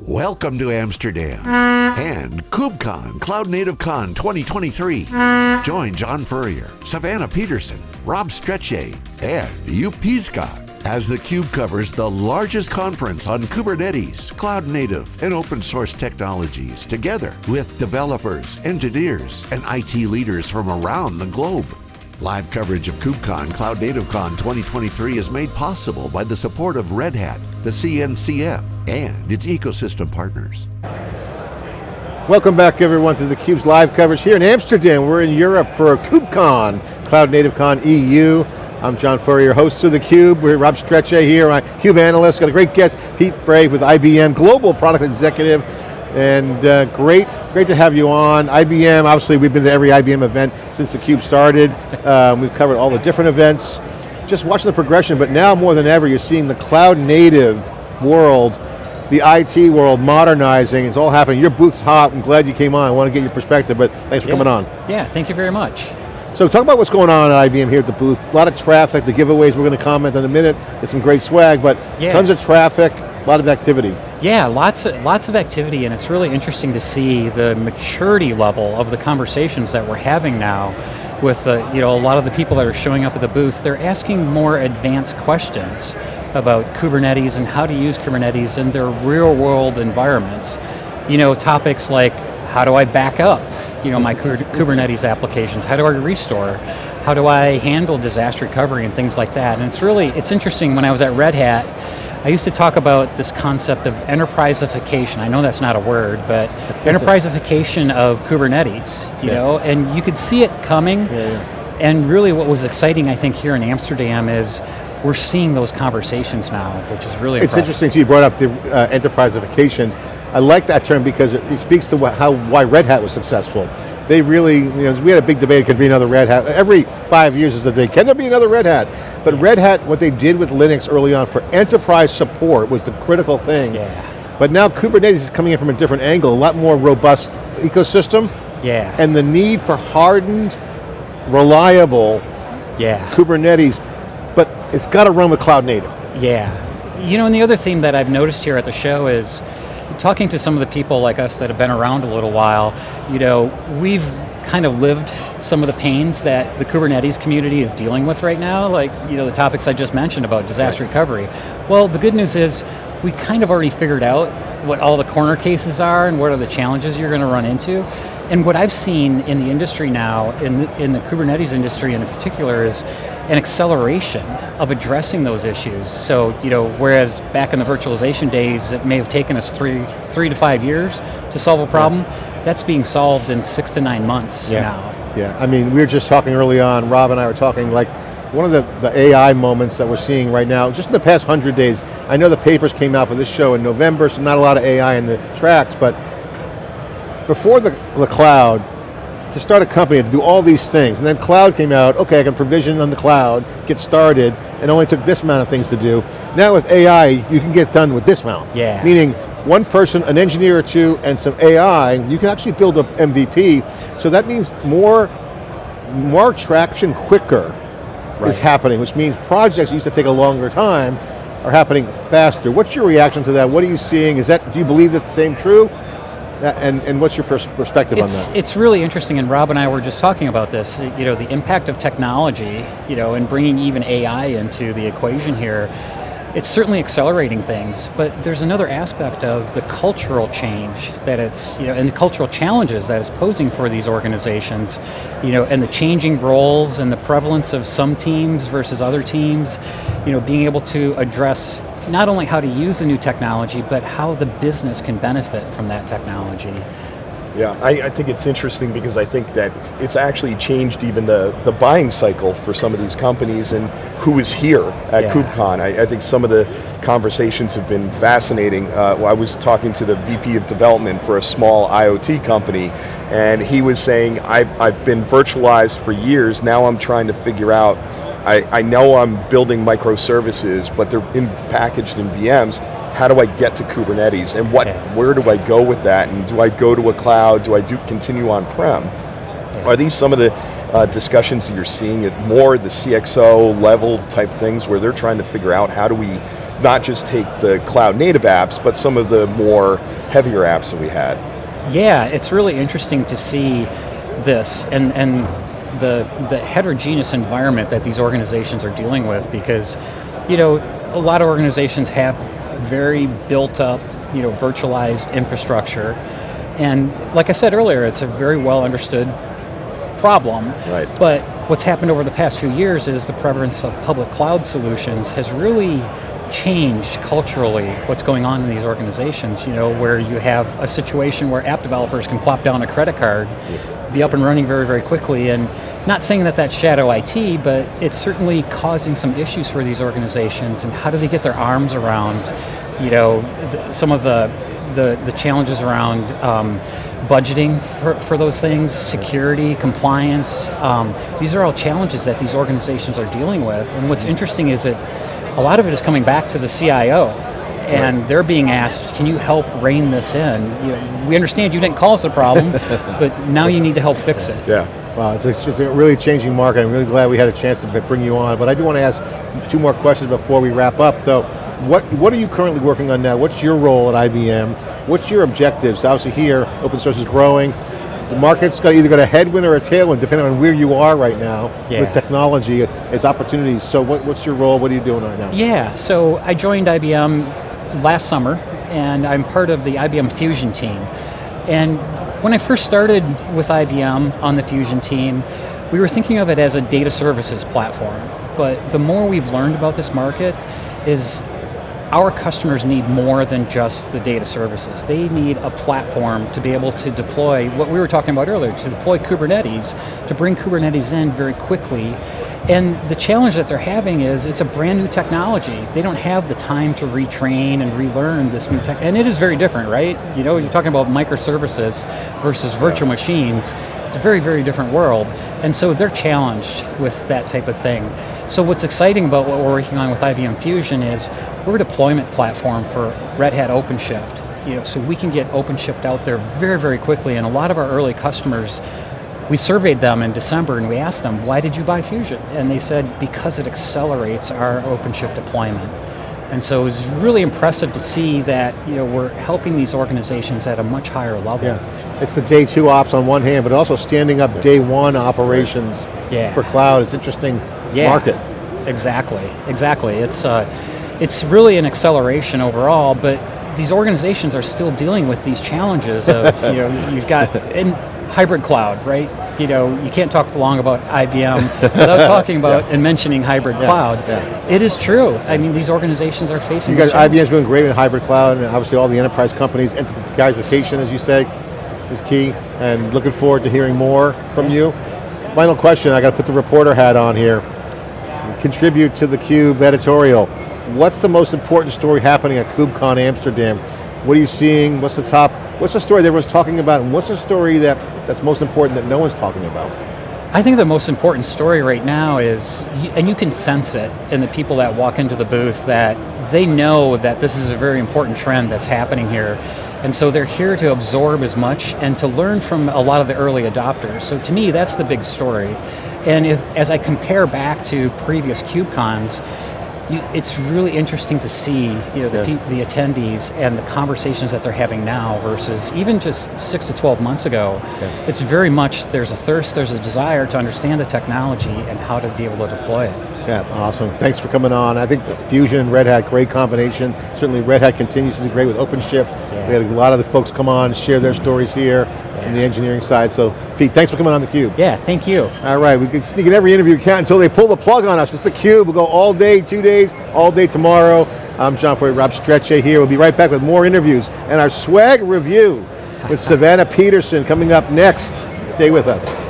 Welcome to Amsterdam and KubeCon Cloud Native Con 2023. Join John Furrier, Savannah Peterson, Rob Strechay, and Joep Piscaer as theCUBE covers the largest conference on Kubernetes, cloud native, and open source technologies together with developers, engineers, and IT leaders from around the globe. Live coverage of KubeCon Cloud Native Con 2023 is made possible by the support of Red Hat, the CNCF, and its ecosystem partners. Welcome back everyone to theCUBE's live coverage here in Amsterdam. We're in Europe for KubeCon, Cloud Native Con EU. I'm John Furrier, host of theCUBE. We're Rob Strechay here, my CUBE analyst. Got a great guest, Pete Brey with IBM, Global Product Executive. And uh, great, great to have you on. IBM, obviously we've been to every IBM event since theCUBE started. Um, we've covered all the different events. Just watching the progression, but now more than ever, you're seeing the cloud native world, the IT world modernizing, it's all happening. Your booth's hot, I'm glad you came on. I want to get your perspective, but thanks for yeah. coming on. Yeah, thank you very much. So talk about what's going on at IBM here at the booth. A lot of traffic, the giveaways we're going to comment in a minute, get some great swag, but yeah. tons of traffic, a lot of activity. Yeah, lots of, lots of activity and it's really interesting to see the maturity level of the conversations that we're having now with the, you know, a lot of the people that are showing up at the booth, they're asking more advanced questions about Kubernetes and how to use Kubernetes in their real world environments. You know, topics like, how do I back up, you know, my Kubernetes applications? How do I restore? How do I handle disaster recovery and things like that? And it's really, it's interesting, when I was at Red Hat, I used to talk about this concept of enterpriseification. I know that's not a word, but enterpriseification of Kubernetes, you yeah. know, and you could see it coming. Yeah, yeah. And really what was exciting, I think, here in Amsterdam is we're seeing those conversations now, which is really It's impressive. interesting, so you brought up the uh, enterpriseification. I like that term because it speaks to how why Red Hat was successful they really, you know, we had a big debate, could be another Red Hat. Every five years is the debate, can there be another Red Hat? But Red Hat, what they did with Linux early on for enterprise support was the critical thing. Yeah. But now Kubernetes is coming in from a different angle, a lot more robust ecosystem. Yeah. And the need for hardened, reliable yeah. Kubernetes, but it's got to run with cloud native. Yeah. You know, and the other theme that I've noticed here at the show is talking to some of the people like us that have been around a little while, you know, we've kind of lived some of the pains that the Kubernetes community is dealing with right now, like you know the topics I just mentioned about disaster right. recovery. Well, the good news is we kind of already figured out what all the corner cases are and what are the challenges you're going to run into. And what I've seen in the industry now, in the, in the Kubernetes industry in particular, is an acceleration of addressing those issues. So, you know, whereas back in the virtualization days, it may have taken us three, three to five years to solve a problem, yeah. That's being solved in six to nine months yeah. now. Yeah, I mean, we were just talking early on, Rob and I were talking like, one of the, the AI moments that we're seeing right now, just in the past 100 days, I know the papers came out for this show in November, so not a lot of AI in the tracks, but before the, the cloud, to start a company to do all these things, and then cloud came out, okay, I can provision on the cloud, get started, and only took this amount of things to do. Now with AI, you can get done with this amount. Yeah. Meaning, one person, an engineer or two, and some AI, you can actually build a MVP, so that means more, more traction quicker right. is happening, which means projects that used to take a longer time are happening faster. What's your reaction to that? What are you seeing? Is that, do you believe that's the same true? And, and what's your pers perspective it's, on that? It's really interesting, and Rob and I were just talking about this, you know, the impact of technology, you know, and bringing even AI into the equation here, it's certainly accelerating things, but there's another aspect of the cultural change that it's, you know, and the cultural challenges that it's posing for these organizations, you know, and the changing roles and the prevalence of some teams versus other teams, you know, being able to address not only how to use the new technology, but how the business can benefit from that technology. Yeah, I, I, think it's interesting because I think that it's actually changed even the, the buying cycle for some of these companies and who is here at yeah. KubeCon. I, I, think some of the conversations have been fascinating. Uh, I was talking to the VP of development for a small IoT company and he was saying, I've, I've been virtualized for years, now I'm trying to figure out I, I know I'm building microservices, but they're in, packaged in VMs. How do I get to Kubernetes? And what, yeah. where do I go with that? And do I go to a cloud? Do I do continue on-prem? Yeah. Are these some of the uh, discussions that you're seeing at more the CXO level type things where they're trying to figure out how do we not just take the cloud native apps, but some of the more heavier apps that we had. Yeah, it's really interesting to see this and, and the, the heterogeneous environment that these organizations are dealing with because, you know, a lot of organizations have very built up, you know, virtualized infrastructure. And like I said earlier, it's a very well understood problem. Right. But what's happened over the past few years is the prevalence of public cloud solutions has really changed culturally what's going on in these organizations, you know, where you have a situation where app developers can plop down a credit card, yeah. be up and running very, very quickly, and not saying that that's shadow IT, but it's certainly causing some issues for these organizations, and how do they get their arms around, you know, some of the the, the challenges around um, budgeting for, for those things, security, compliance. Um, these are all challenges that these organizations are dealing with. And what's interesting is that a lot of it is coming back to the CIO and right. they're being asked, can you help rein this in? You know, we understand you didn't cause the problem, but now you need to help fix it. Yeah. Wow, it's a, it's a really changing market. I'm really glad we had a chance to bring you on, but I do want to ask two more questions before we wrap up though. What, what are you currently working on now? What's your role at IBM? What's your objectives? Obviously here, open source is growing. The market's got either got a headwind or a tailwind, depending on where you are right now yeah. with technology. It's opportunities. So what, what's your role? What are you doing right now? Yeah, so I joined IBM last summer, and I'm part of the IBM Fusion team. And when I first started with IBM on the Fusion team, we were thinking of it as a data services platform. But the more we've learned about this market is our customers need more than just the data services. They need a platform to be able to deploy what we were talking about earlier, to deploy Kubernetes, to bring Kubernetes in very quickly. And the challenge that they're having is it's a brand new technology. They don't have the time to retrain and relearn this new tech, and it is very different, right? You know, you're talking about microservices versus virtual machines. It's a very, very different world. And so they're challenged with that type of thing. So what's exciting about what we're working on with IBM Fusion is we're a deployment platform for Red Hat OpenShift. You know, so we can get OpenShift out there very, very quickly, and a lot of our early customers, we surveyed them in December and we asked them, why did you buy Fusion? And they said, because it accelerates our OpenShift deployment. And so it was really impressive to see that you know, we're helping these organizations at a much higher level. Yeah. It's the day two ops on one hand, but also standing up day one operations yeah. for cloud. It's interesting yeah. market. Exactly, exactly. It's, uh, it's really an acceleration overall, but these organizations are still dealing with these challenges of, you know, you've got in hybrid cloud, right? You know, you can't talk long about IBM without talking about yeah. and mentioning hybrid yeah. cloud. Yeah. It is true. I mean, these organizations are facing You guys, IBM's doing great in hybrid cloud, and obviously all the enterprise companies, enterprise as you say, is key, and looking forward to hearing more from you. Final question, I got to put the reporter hat on here. Contribute to the Cube editorial what's the most important story happening at KubeCon Amsterdam? What are you seeing? What's the top? What's the story that everyone's talking about? And what's the story that, that's most important that no one's talking about? I think the most important story right now is, and you can sense it in the people that walk into the booth, that they know that this is a very important trend that's happening here. And so they're here to absorb as much and to learn from a lot of the early adopters. So to me, that's the big story. And if, as I compare back to previous KubeCons, you, it's really interesting to see you know, the, yeah. the, attendees and the conversations that they're having now versus even just six to 12 months ago. Yeah. It's very much, there's a thirst, there's a desire to understand the technology and how to be able to deploy it. Yeah, awesome. Thanks for coming on. I think Fusion and Red Hat, great combination. Certainly Red Hat continues to do great with OpenShift. Yeah. We had a lot of the folks come on, share their stories here yeah. the engineering side. So Pete, thanks for coming on theCUBE. Yeah, thank you. All right, we can sneak in every interview we can until they pull the plug on us. It's theCUBE, we'll go all day, two days, all day tomorrow. I'm John Furrier, Rob Strechay here. We'll be right back with more interviews and our swag review with Savannah Peterson coming up next. Stay with us.